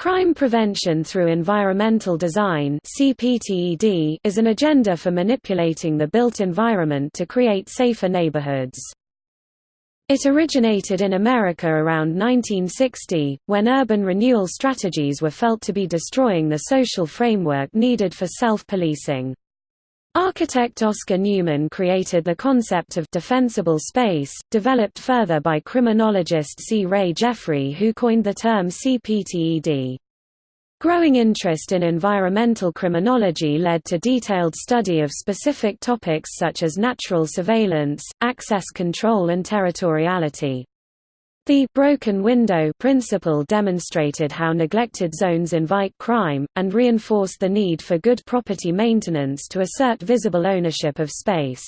Crime Prevention Through Environmental Design is an agenda for manipulating the built environment to create safer neighborhoods. It originated in America around 1960, when urban renewal strategies were felt to be destroying the social framework needed for self-policing. Architect Oscar Newman created the concept of defensible space, developed further by criminologist C. Ray Jeffery who coined the term CPTED. Growing interest in environmental criminology led to detailed study of specific topics such as natural surveillance, access control and territoriality. The broken window principle demonstrated how neglected zones invite crime, and reinforced the need for good property maintenance to assert visible ownership of space.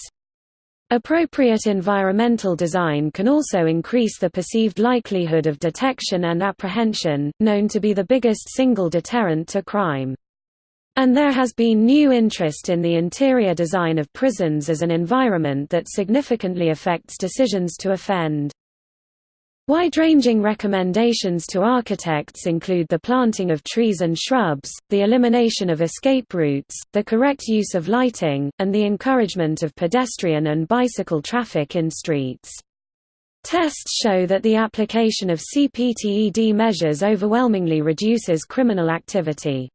Appropriate environmental design can also increase the perceived likelihood of detection and apprehension, known to be the biggest single deterrent to crime. And there has been new interest in the interior design of prisons as an environment that significantly affects decisions to offend. Wide-ranging recommendations to architects include the planting of trees and shrubs, the elimination of escape routes, the correct use of lighting, and the encouragement of pedestrian and bicycle traffic in streets. Tests show that the application of CPTED measures overwhelmingly reduces criminal activity.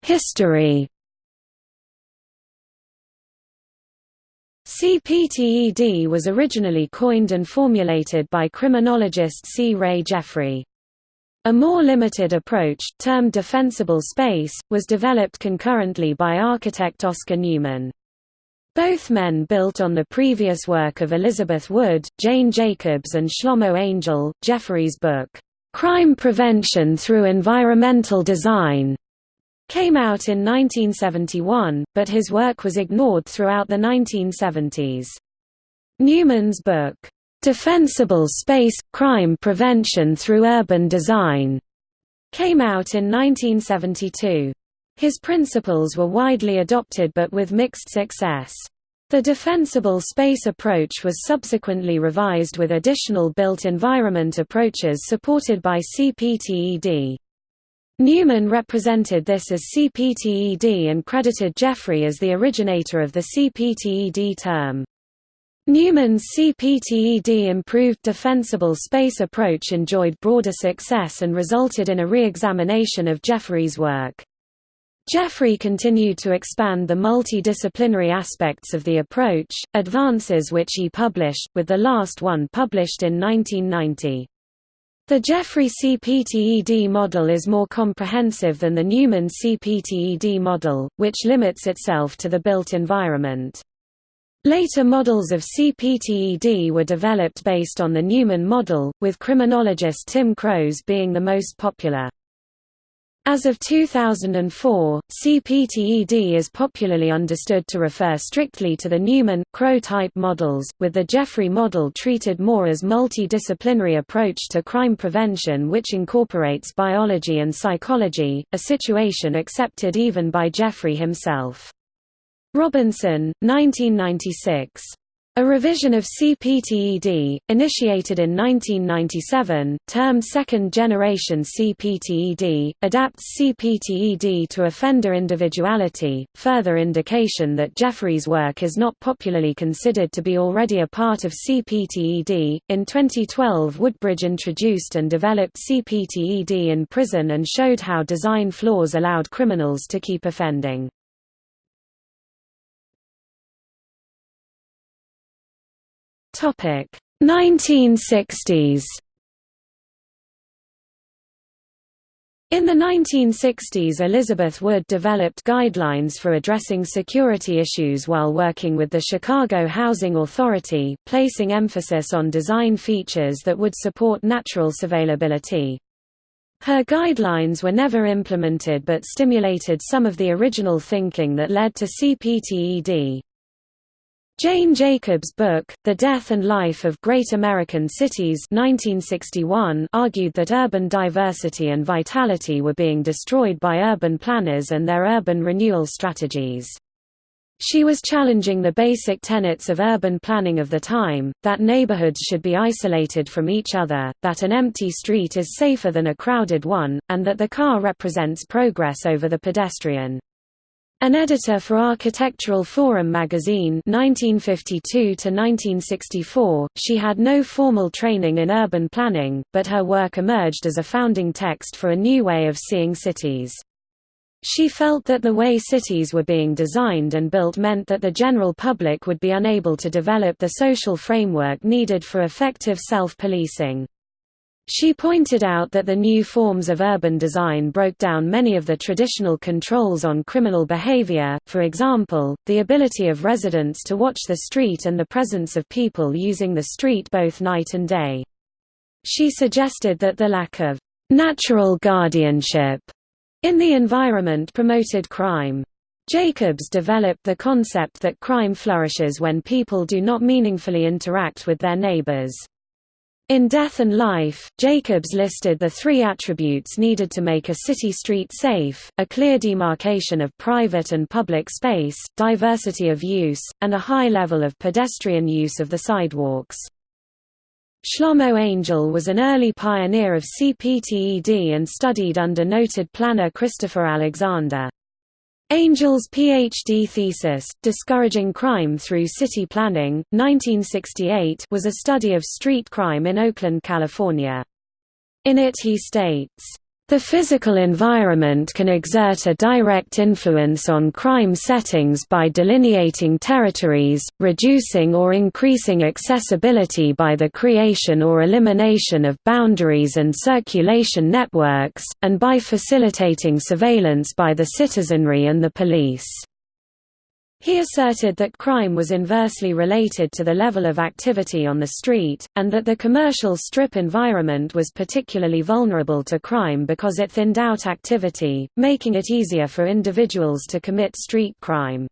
History CPTED was originally coined and formulated by criminologist C. Ray Jeffery. A more limited approach, termed defensible space, was developed concurrently by architect Oscar Newman. Both men built on the previous work of Elizabeth Wood, Jane Jacobs and Shlomo Angel. Jeffery's book, "'Crime Prevention Through Environmental Design' came out in 1971, but his work was ignored throughout the 1970s. Newman's book, "'Defensible Space – Crime Prevention Through Urban Design' came out in 1972. His principles were widely adopted but with mixed success. The defensible space approach was subsequently revised with additional built environment approaches supported by CPTED. Newman represented this as CPTED and credited Jeffery as the originator of the CPTED term. Newman's CPTED improved defensible space approach enjoyed broader success and resulted in a re-examination of Jeffery's work. Jeffery continued to expand the multidisciplinary aspects of the approach, advances which he published, with the last one published in 1990. The Jeffery CPTED model is more comprehensive than the Newman CPTED model, which limits itself to the built environment. Later models of CPTED were developed based on the Newman model, with criminologist Tim Crowe's being the most popular. As of 2004, CPTED is popularly understood to refer strictly to the Newman, Crowe type models, with the Jeffery model treated more as multidisciplinary approach to crime prevention which incorporates biology and psychology, a situation accepted even by Jeffery himself. Robinson, 1996. A revision of CPTED, initiated in 1997, termed Second Generation CPTED, adapts CPTED to offender individuality, further indication that Jeffery's work is not popularly considered to be already a part of CPTED. In 2012, Woodbridge introduced and developed CPTED in prison and showed how design flaws allowed criminals to keep offending. Topic 1960s. In the 1960s Elizabeth Wood developed guidelines for addressing security issues while working with the Chicago Housing Authority, placing emphasis on design features that would support natural surveillability. Her guidelines were never implemented but stimulated some of the original thinking that led to CPTED. Jane Jacobs' book, The Death and Life of Great American Cities 1961 argued that urban diversity and vitality were being destroyed by urban planners and their urban renewal strategies. She was challenging the basic tenets of urban planning of the time, that neighborhoods should be isolated from each other, that an empty street is safer than a crowded one, and that the car represents progress over the pedestrian. An editor for Architectural Forum magazine 1952–1964, she had no formal training in urban planning, but her work emerged as a founding text for a new way of seeing cities. She felt that the way cities were being designed and built meant that the general public would be unable to develop the social framework needed for effective self-policing. She pointed out that the new forms of urban design broke down many of the traditional controls on criminal behavior, for example, the ability of residents to watch the street and the presence of people using the street both night and day. She suggested that the lack of natural guardianship in the environment promoted crime. Jacobs developed the concept that crime flourishes when people do not meaningfully interact with their neighbors. In Death and Life, Jacobs listed the three attributes needed to make a city street safe, a clear demarcation of private and public space, diversity of use, and a high level of pedestrian use of the sidewalks. Shlomo Angel was an early pioneer of CPTED and studied under noted planner Christopher Alexander. Angel's PhD thesis, Discouraging Crime Through City Planning, 1968 was a study of street crime in Oakland, California. In it he states, the physical environment can exert a direct influence on crime settings by delineating territories, reducing or increasing accessibility by the creation or elimination of boundaries and circulation networks, and by facilitating surveillance by the citizenry and the police. He asserted that crime was inversely related to the level of activity on the street, and that the commercial strip environment was particularly vulnerable to crime because it thinned out activity, making it easier for individuals to commit street crime.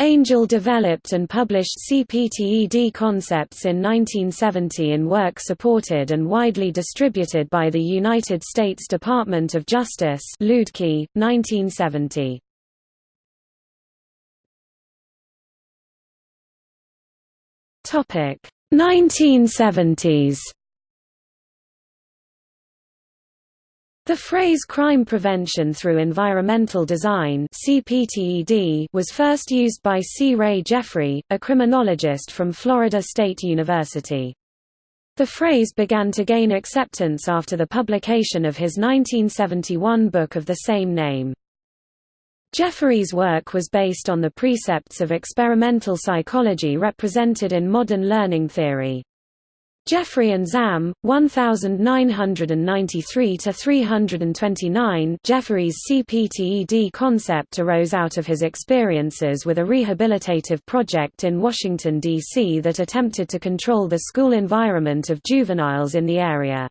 Angel developed and published CPTED concepts in 1970 in work supported and widely distributed by the United States Department of Justice Luedtke, 1970. Topic 1970s. The phrase crime prevention through environmental design (CPTED) was first used by C. Ray Jeffery, a criminologist from Florida State University. The phrase began to gain acceptance after the publication of his 1971 book of the same name. Jeffery's work was based on the precepts of experimental psychology represented in modern learning theory. Jeffery and Zahm, 1993–329 Jeffery's CPTED concept arose out of his experiences with a rehabilitative project in Washington, D.C. that attempted to control the school environment of juveniles in the area.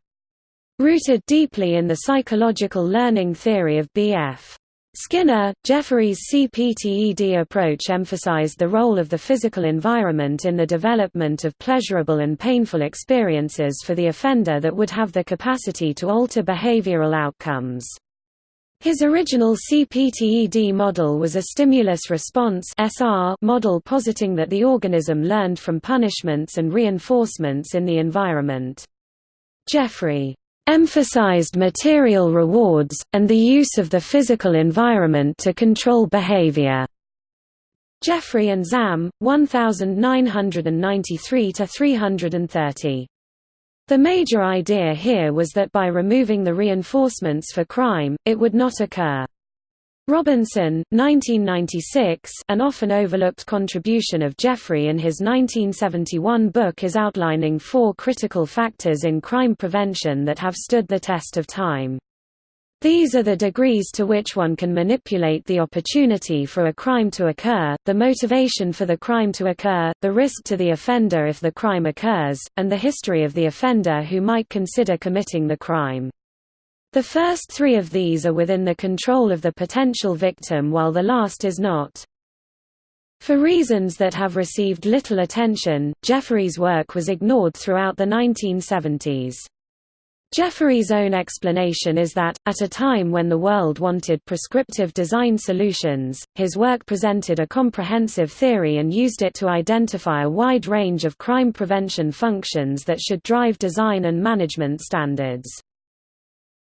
Rooted deeply in the psychological learning theory of B.F. Skinner, Jeffery's CPTED approach emphasized the role of the physical environment in the development of pleasurable and painful experiences for the offender that would have the capacity to alter behavioral outcomes. His original CPTED model was a stimulus-response model positing that the organism learned from punishments and reinforcements in the environment. Jeffery emphasized material rewards, and the use of the physical environment to control behavior. Jeffery and Zahm, 1993–330. The major idea here was that by removing the reinforcements for crime, it would not occur. Robinson, 1996 an often overlooked contribution of Jeffery in his 1971 book is outlining four critical factors in crime prevention that have stood the test of time. These are the degrees to which one can manipulate the opportunity for a crime to occur, the motivation for the crime to occur, the risk to the offender if the crime occurs, and the history of the offender who might consider committing the crime. The first three of these are within the control of the potential victim while the last is not. For reasons that have received little attention, Jeffery's work was ignored throughout the 1970s. Jeffery's own explanation is that, at a time when the world wanted prescriptive design solutions, his work presented a comprehensive theory and used it to identify a wide range of crime prevention functions that should drive design and management standards.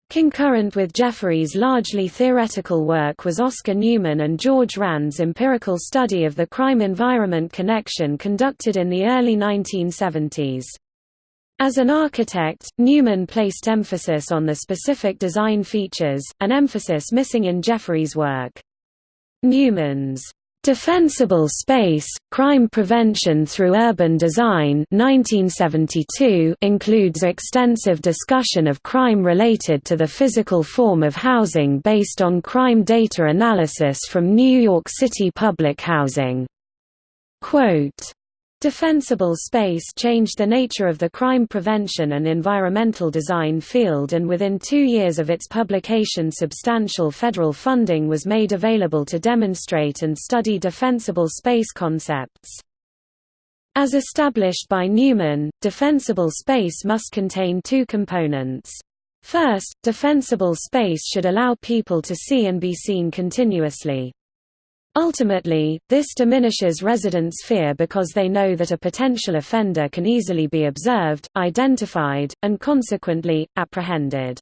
Concurrent with Jeffery's largely theoretical work was Oscar Newman and George Rand's empirical study of the crime-environment connection conducted in the early 1970s. As an architect, Newman placed emphasis on the specific design features, an emphasis missing in Jeffery's work. Newman's Defensible Space, Crime Prevention Through Urban Design 1972 includes extensive discussion of crime related to the physical form of housing based on crime data analysis from New York City public housing. Quote, Defensible space changed the nature of the crime prevention and environmental design field and within two years of its publication substantial federal funding was made available to demonstrate and study defensible space concepts. As established by Newman, defensible space must contain two components. First, defensible space should allow people to see and be seen continuously. Ultimately, this diminishes residents' fear because they know that a potential offender can easily be observed, identified, and consequently, apprehended.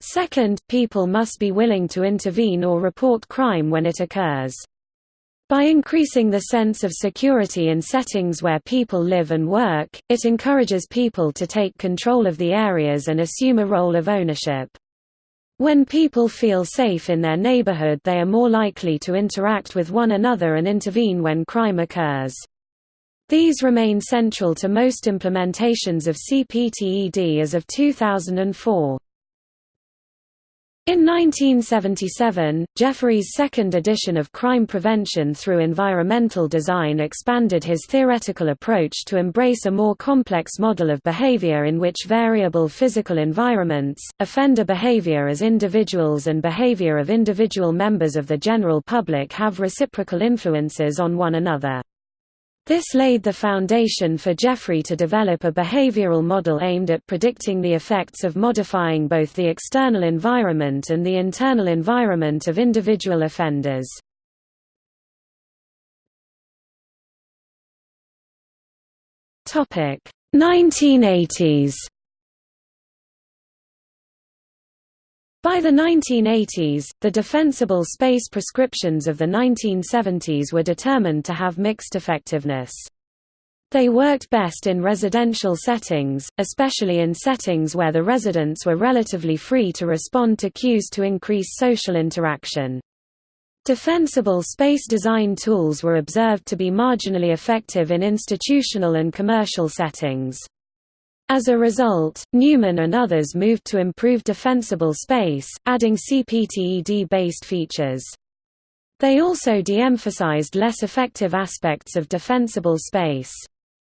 Second, people must be willing to intervene or report crime when it occurs. By increasing the sense of security in settings where people live and work, it encourages people to take control of the areas and assume a role of ownership. When people feel safe in their neighborhood they are more likely to interact with one another and intervene when crime occurs. These remain central to most implementations of CPTED as of 2004. In 1977, Jeffery's second edition of Crime Prevention through Environmental Design expanded his theoretical approach to embrace a more complex model of behavior in which variable physical environments, offender behavior as individuals and behavior of individual members of the general public have reciprocal influences on one another. This laid the foundation for Jeffery to develop a behavioral model aimed at predicting the effects of modifying both the external environment and the internal environment of individual offenders. Topic: 1980s By the 1980s, the defensible space prescriptions of the 1970s were determined to have mixed effectiveness. They worked best in residential settings, especially in settings where the residents were relatively free to respond to cues to increase social interaction. Defensible space design tools were observed to be marginally effective in institutional and commercial settings. As a result, Newman and others moved to improve defensible space, adding CPTED-based features. They also de-emphasized less effective aspects of defensible space.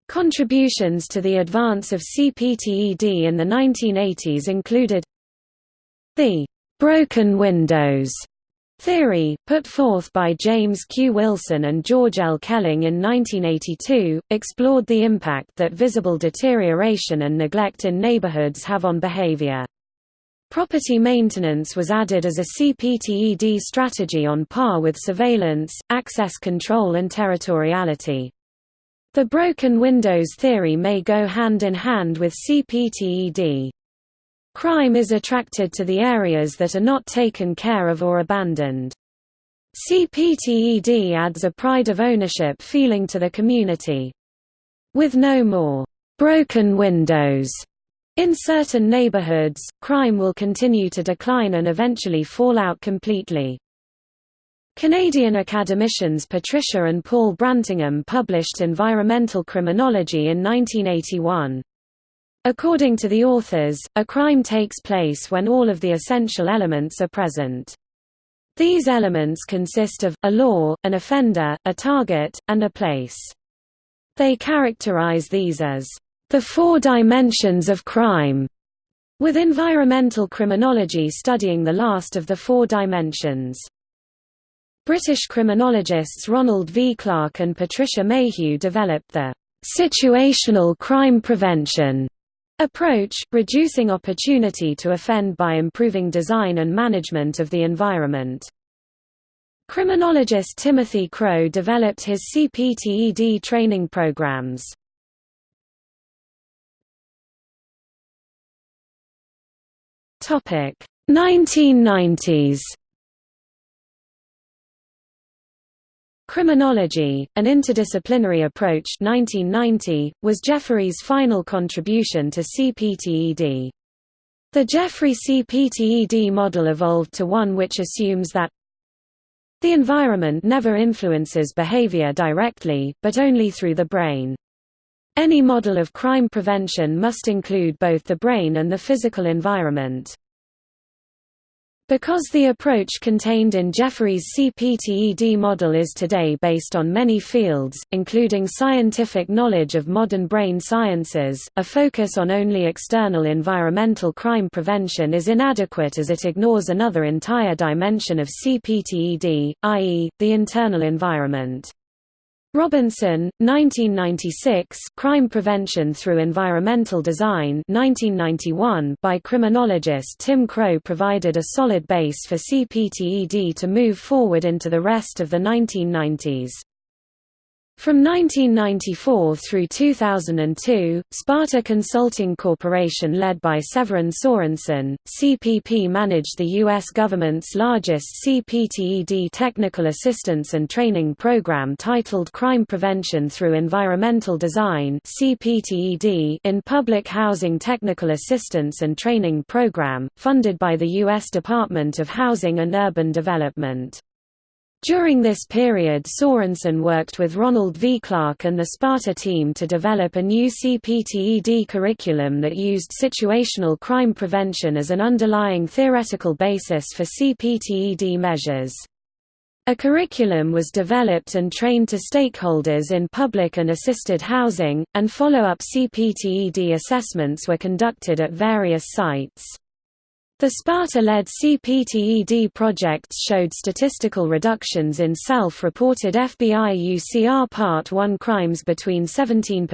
Contributions to the advance of CPTED in the 1980s included the broken windows Theory, put forth by James Q. Wilson and George L. Kelling in 1982, explored the impact that visible deterioration and neglect in neighborhoods have on behavior. Property maintenance was added as a CPTED strategy on par with surveillance, access control and territoriality. The broken windows theory may go hand in hand with CPTED. Crime is attracted to the areas that are not taken care of or abandoned. CPTED adds a pride of ownership feeling to the community. With no more broken windows in certain neighborhoods, crime will continue to decline and eventually fall out completely. Canadian academicians Patricia and Paul Brantingham published Environmental Criminology in 1981. According to the authors, a crime takes place when all of the essential elements are present. These elements consist of, a law, an offender, a target, and a place. They characterize these as, the four dimensions of crime, with environmental criminology studying the last of the four dimensions. British criminologists Ronald V. Clarke and Patricia Mayhew developed the situational crime prevention approach, reducing opportunity to offend by improving design and management of the environment. Criminologist Timothy Crowe developed his CPTED training programs. Topic 1990s Criminology, an interdisciplinary approach 1990, was Jeffery's final contribution to CPTED. The Jeffery CPTED model evolved to one which assumes that the environment never influences behavior directly, but only through the brain. Any model of crime prevention must include both the brain and the physical environment. Because the approach contained in Jeffery's CPTED model is today based on many fields, including scientific knowledge of modern brain sciences, a focus on only external environmental crime prevention is inadequate as it ignores another entire dimension of CPTED, i.e., the internal environment. Robinson, 1996 Crime Prevention Through Environmental Design 1991 by criminologist Tim Crowe provided a solid base for CPTED to move forward into the rest of the 1990s. From 1994 through 2002, Sparta Consulting Corporation led by Severin Sorensen, CPP managed the U.S. government's largest CPTED technical assistance and training program titled Crime Prevention Through Environmental Design in Public Housing Technical Assistance and Training Program, funded by the U.S. Department of Housing and Urban Development. During this period Sorensen worked with Ronald V. Clarke and the Sparta team to develop a new CPTED curriculum that used situational crime prevention as an underlying theoretical basis for CPTED measures. A curriculum was developed and trained to stakeholders in public and assisted housing, and follow-up CPTED assessments were conducted at various sites. The Sparta-led CPTED projects showed statistical reductions in self-reported FBI UCR Part 1 crimes between 17%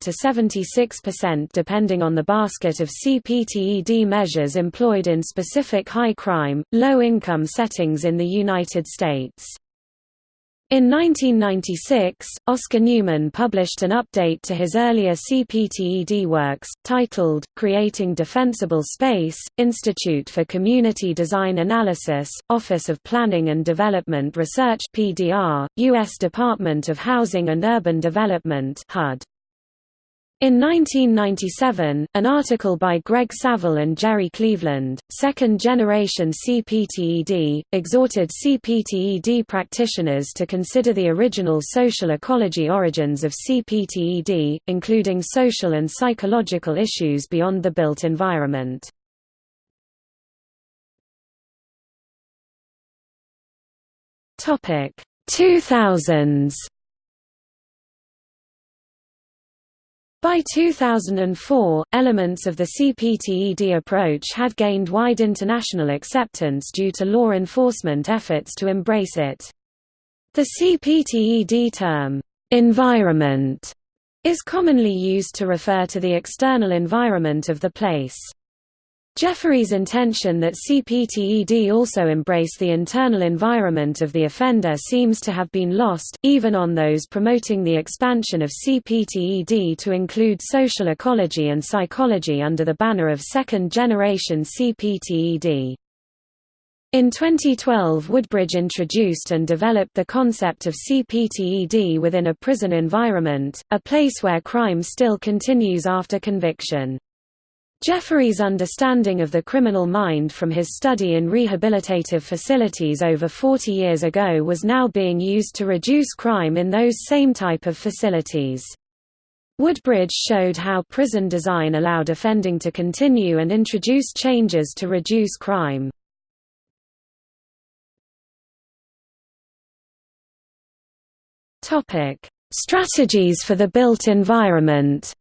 to 76% depending on the basket of CPTED measures employed in specific high-crime, low-income settings in the United States. In 1996, Oscar Newman published an update to his earlier CPTED works, titled, Creating Defensible Space, Institute for Community Design Analysis, Office of Planning and Development Research PDR, U.S. Department of Housing and Urban Development HUD. In 1997, an article by Greg Saville and Gerry Cleveland, Second Generation CPTED, exhorted CPTED practitioners to consider the original social ecology origins of CPTED, including social and psychological issues beyond the built environment. Topic 2000s By 2004, elements of the CPTED approach had gained wide international acceptance due to law enforcement efforts to embrace it. The CPTED term, environment, is commonly used to refer to the external environment of the place. Jeffery's intention that CPTED also embrace the internal environment of the offender seems to have been lost, even on those promoting the expansion of CPTED to include social ecology and psychology under the banner of second-generation CPTED. In 2012 Woodbridge introduced and developed the concept of CPTED within a prison environment, a place where crime still continues after conviction. Jeffery's understanding of the criminal mind from his study in rehabilitative facilities over 40 years ago was now being used to reduce crime in those same type of facilities. Woodbridge showed how prison design allowed offending to continue and introduce changes to reduce crime. Strategies for the built environment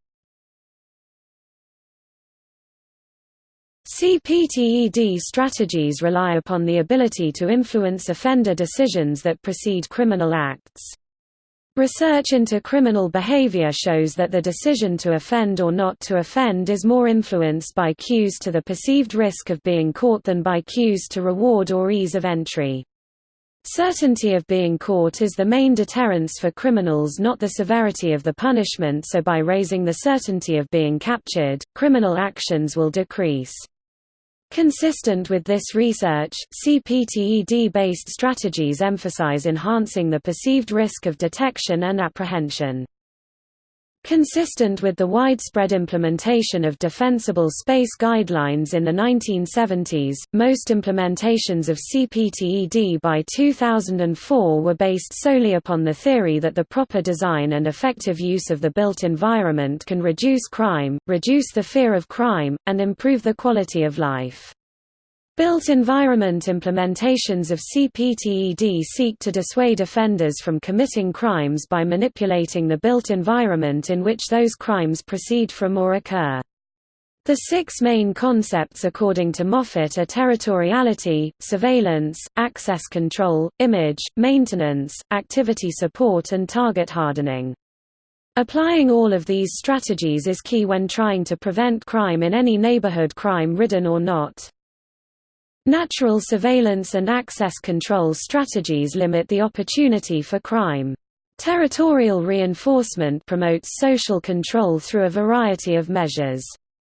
CPTED strategies rely upon the ability to influence offender decisions that precede criminal acts. Research into criminal behavior shows that the decision to offend or not to offend is more influenced by cues to the perceived risk of being caught than by cues to reward or ease of entry. Certainty of being caught is the main deterrence for criminals not the severity of the punishment so by raising the certainty of being captured, criminal actions will decrease. Consistent with this research, CPTED-based strategies emphasize enhancing the perceived risk of detection and apprehension. Consistent with the widespread implementation of defensible space guidelines in the 1970s, most implementations of CPTED by 2004 were based solely upon the theory that the proper design and effective use of the built environment can reduce crime, reduce the fear of crime, and improve the quality of life. Built environment implementations of CPTED seek to dissuade offenders from committing crimes by manipulating the built environment in which those crimes proceed from or occur. The six main concepts according to Moffat are territoriality, surveillance, access control, image, maintenance, activity support and target hardening. Applying all of these strategies is key when trying to prevent crime in any neighborhood crime-ridden or not. Natural surveillance and access control strategies limit the opportunity for crime. Territorial reinforcement promotes social control through a variety of measures.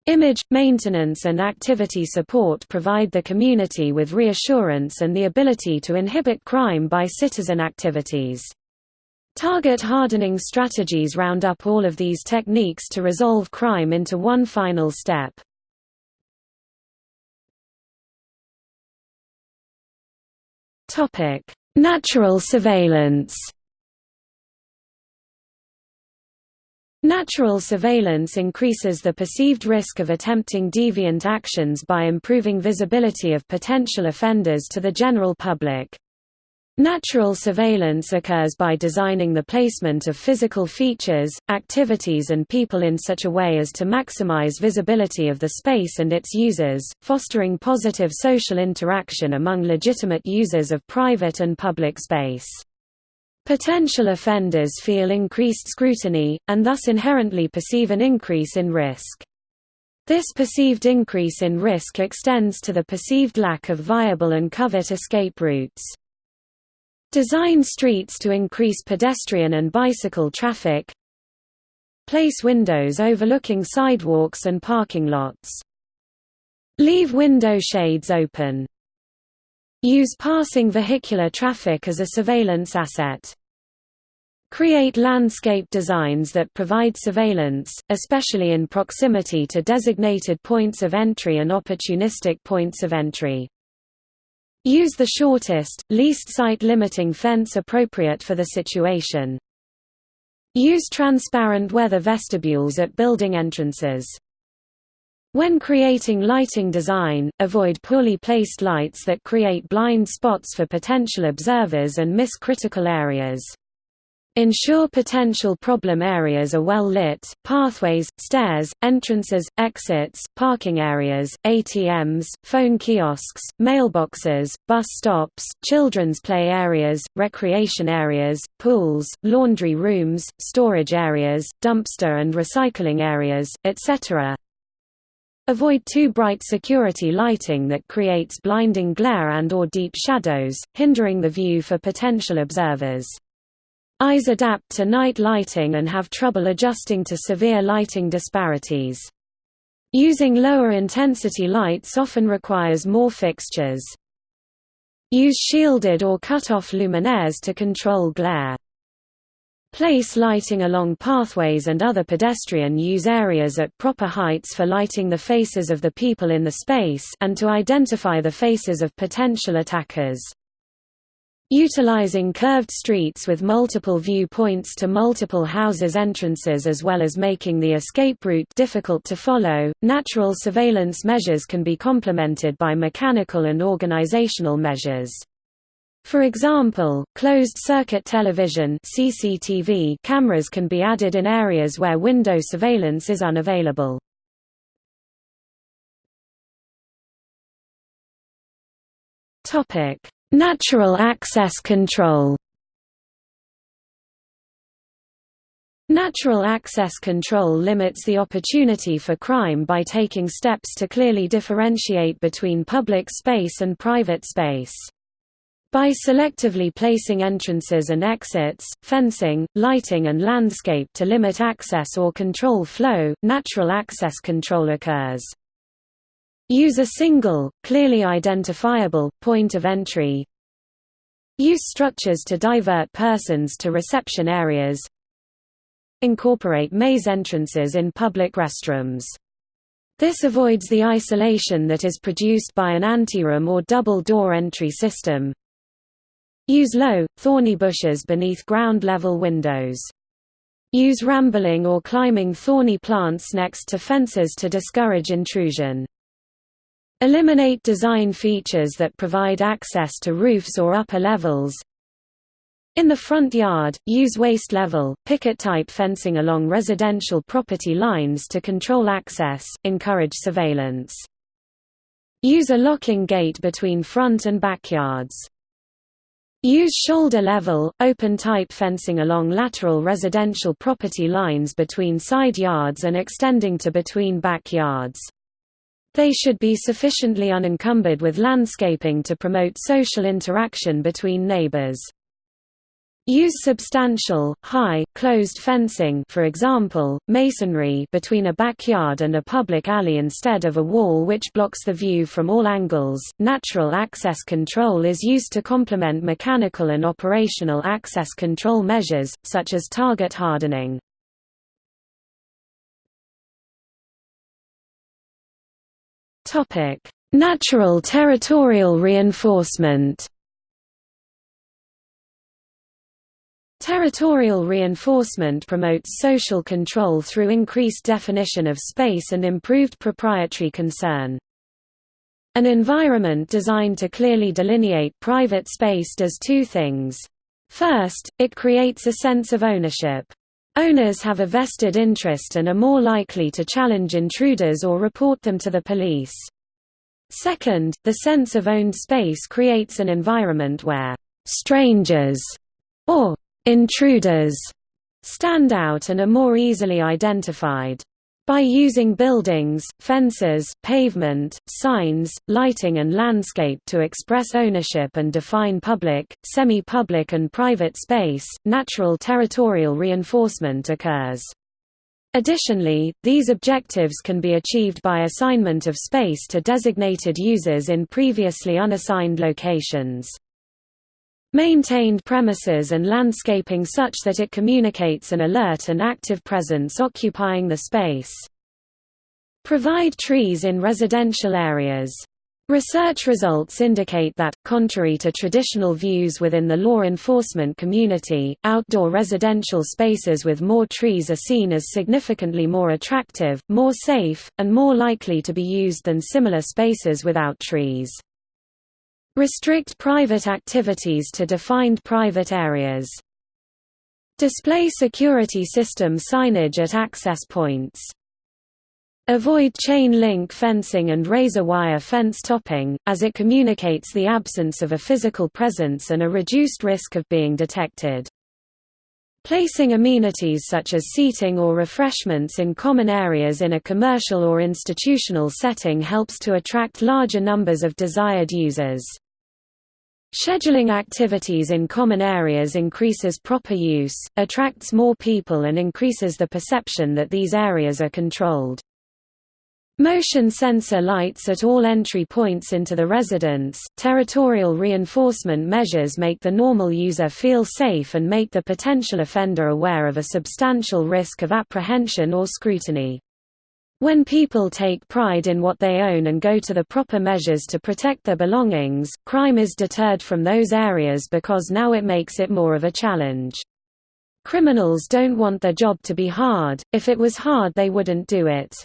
Image, maintenance and activity support provide the community with reassurance and the ability to inhibit crime by citizen activities. Target hardening strategies round up all of these techniques to resolve crime into one final step. Natural surveillance. Natural surveillance increases the perceived risk of attempting deviant actions by improving visibility of potential offenders to the general public. Natural surveillance occurs by designing the placement of physical features, activities and people in such a way as to maximize visibility of the space and its users, fostering positive social interaction among legitimate users of private and public space. Potential offenders feel increased scrutiny, and thus inherently perceive an increase in risk. This perceived increase in risk extends to the perceived lack of viable and covert escape routes. Design streets to increase pedestrian and bicycle traffic Place windows overlooking sidewalks and parking lots. Leave window shades open. Use passing vehicular traffic as a surveillance asset. Create landscape designs that provide surveillance, especially in proximity to designated points of entry and opportunistic points of entry. Use the shortest, least site-limiting fence appropriate for the situation. Use transparent weather vestibules at building entrances. When creating lighting design, avoid poorly placed lights that create blind spots for potential observers and miss critical areas. Ensure potential problem areas are well lit, pathways, stairs, entrances, exits, parking areas, ATMs, phone kiosks, mailboxes, bus stops, children's play areas, recreation areas, pools, laundry rooms, storage areas, dumpster and recycling areas, etc. Avoid too bright security lighting that creates blinding glare and or deep shadows, hindering the view for potential observers. Eyes adapt to night lighting and have trouble adjusting to severe lighting disparities. Using lower intensity lights often requires more fixtures. Use shielded or cut-off luminaires to control glare. Place lighting along pathways and other pedestrian use areas at proper heights for lighting the faces of the people in the space and to identify the faces of potential attackers. Utilizing curved streets with multiple viewpoints to multiple houses' entrances as well as making the escape route difficult to follow, natural surveillance measures can be complemented by mechanical and organizational measures. For example, closed-circuit television CCTV cameras can be added in areas where window surveillance is unavailable. Topic: Natural access control Natural access control limits the opportunity for crime by taking steps to clearly differentiate between public space and private space. By selectively placing entrances and exits, fencing, lighting and landscape to limit access or control flow, natural access control occurs. Use a single, clearly identifiable, point of entry. Use structures to divert persons to reception areas incorporate maze entrances in public restrooms. This avoids the isolation that is produced by an anteroom or double-door entry system. Use low, thorny bushes beneath ground-level windows. Use rambling or climbing thorny plants next to fences to discourage intrusion. Eliminate design features that provide access to roofs or upper levels. In the front yard, use waist-level, picket-type fencing along residential property lines to control access, encourage surveillance. Use a locking gate between front and backyards. Use shoulder-level, open-type fencing along lateral residential property lines between side yards and extending to between backyards. They should be sufficiently unencumbered with landscaping to promote social interaction between neighbors. Use substantial, high, closed fencing for example, masonry between a backyard and a public alley instead of a wall which blocks the view from all angles. Natural access control is used to complement mechanical and operational access control measures, such as target hardening. Natural territorial reinforcement Territorial reinforcement promotes social control through increased definition of space and improved proprietary concern. An environment designed to clearly delineate private space does two things. First, it creates a sense of ownership. Owners have a vested interest and are more likely to challenge intruders or report them to the police. Second, the sense of owned space creates an environment where strangers or Intruders stand out and are more easily identified. By using buildings, fences, pavement, signs, lighting and landscape to express ownership and define public, semi-public and private space, natural territorial reinforcement occurs. Additionally, these objectives can be achieved by assignment of space to designated users in previously unassigned locations. Maintained premises and landscaping such that it communicates an alert and active presence occupying the space. Provide trees in residential areas. Research results indicate that, contrary to traditional views within the law enforcement community, outdoor residential spaces with more trees are seen as significantly more attractive, more safe, and more likely to be used than similar spaces without trees. Restrict private activities to defined private areas. Display security system signage at access points. Avoid chain link fencing and razor wire fence topping, as it communicates the absence of a physical presence and a reduced risk of being detected. Placing amenities such as seating or refreshments in common areas in a commercial or institutional setting helps to attract larger numbers of desired users. Scheduling activities in common areas increases proper use, attracts more people and increases the perception that these areas are controlled. Motion sensor lights at all entry points into the residence. Territorial reinforcement measures make the normal user feel safe and make the potential offender aware of a substantial risk of apprehension or scrutiny. When people take pride in what they own and go to the proper measures to protect their belongings, crime is deterred from those areas because now it makes it more of a challenge. Criminals don't want their job to be hard, if it was hard they wouldn't do it.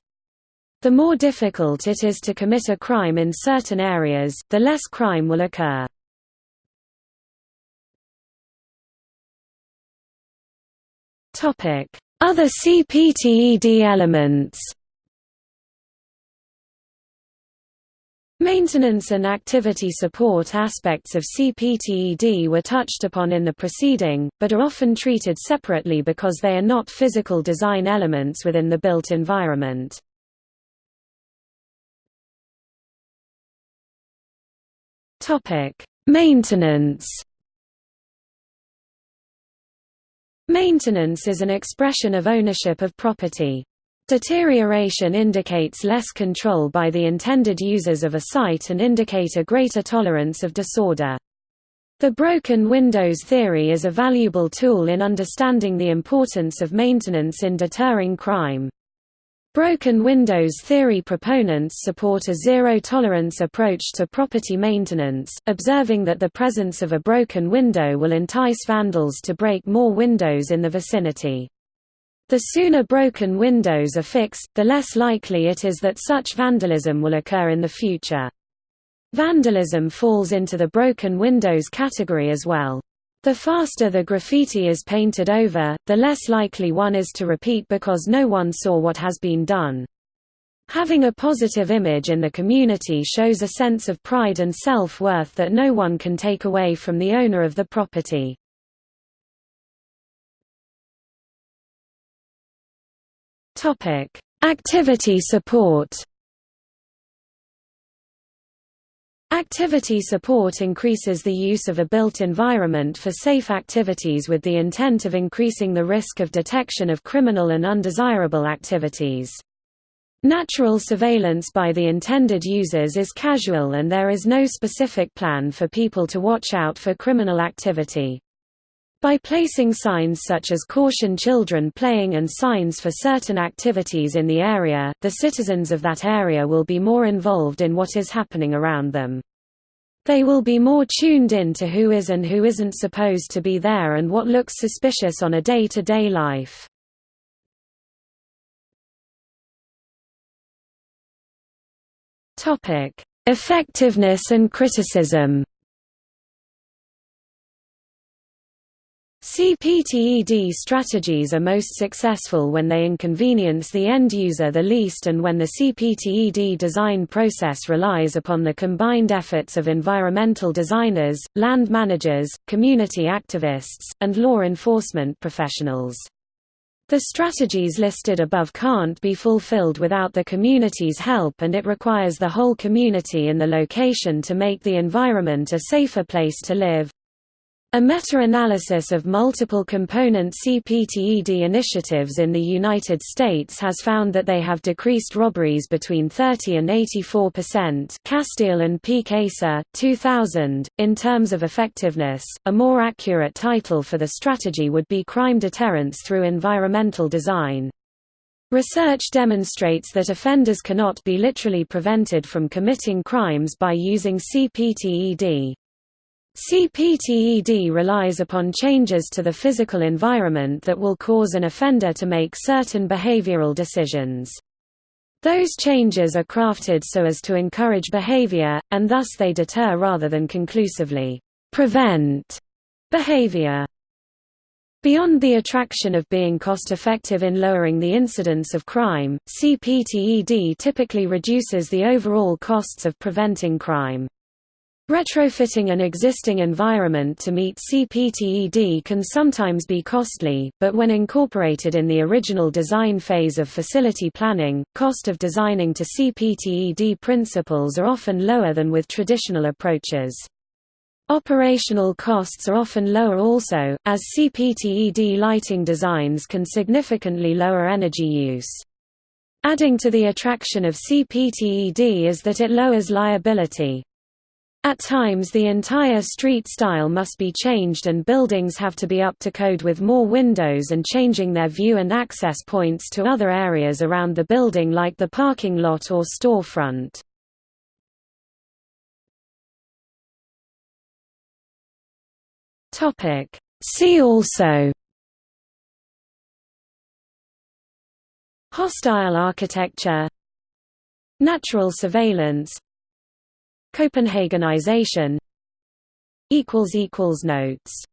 The more difficult it is to commit a crime in certain areas, the less crime will occur. Other CPTED elements Maintenance and activity support aspects of CPTED were touched upon in the preceding, but are often treated separately because they are not physical design elements within the built environment. Maintenance Maintenance is an expression of ownership of property. Deterioration indicates less control by the intended users of a site and indicate a greater tolerance of disorder. The broken windows theory is a valuable tool in understanding the importance of maintenance in deterring crime. Broken windows theory proponents support a zero-tolerance approach to property maintenance, observing that the presence of a broken window will entice vandals to break more windows in the vicinity. The sooner broken windows are fixed, the less likely it is that such vandalism will occur in the future. Vandalism falls into the broken windows category as well. The faster the graffiti is painted over, the less likely one is to repeat because no one saw what has been done. Having a positive image in the community shows a sense of pride and self-worth that no one can take away from the owner of the property. Topic: Activity support. Activity support increases the use of a built environment for safe activities with the intent of increasing the risk of detection of criminal and undesirable activities. Natural surveillance by the intended users is casual and there is no specific plan for people to watch out for criminal activity. By placing signs such as caution children playing and signs for certain activities in the area, the citizens of that area will be more involved in what is happening around them. They will be more tuned in to who is and who isn't supposed to be there and what looks suspicious on a day-to-day -day life. Effectiveness and criticism CPTED strategies are most successful when they inconvenience the end user the least and when the CPTED design process relies upon the combined efforts of environmental designers, land managers, community activists, and law enforcement professionals. The strategies listed above can't be fulfilled without the community's help and it requires the whole community in the location to make the environment a safer place to live. A meta-analysis of multiple component CPTED initiatives in the United States has found that they have decreased robberies between 30 and 84%. Casteel and Peek-Asa, 2000. In terms of effectiveness, a more accurate title for the strategy would be crime deterrence through environmental design. Research demonstrates that offenders cannot be literally prevented from committing crimes by using CPTED. CPTED relies upon changes to the physical environment that will cause an offender to make certain behavioral decisions. Those changes are crafted so as to encourage behavior, and thus they deter rather than conclusively prevent behavior. Beyond the attraction of being cost-effective in lowering the incidence of crime, CPTED typically reduces the overall costs of preventing crime. Retrofitting an existing environment to meet CPTED can sometimes be costly, but when incorporated in the original design phase of facility planning, cost of designing to CPTED principles are often lower than with traditional approaches. Operational costs are often lower also, as CPTED lighting designs can significantly lower energy use. Adding to the attraction of CPTED is that it lowers liability. At times the entire street style must be changed and buildings have to be up to code with more windows and changing their view and access points to other areas around the building like the parking lot or storefront. See also Hostile architecture Natural surveillance Copenhagenization Notes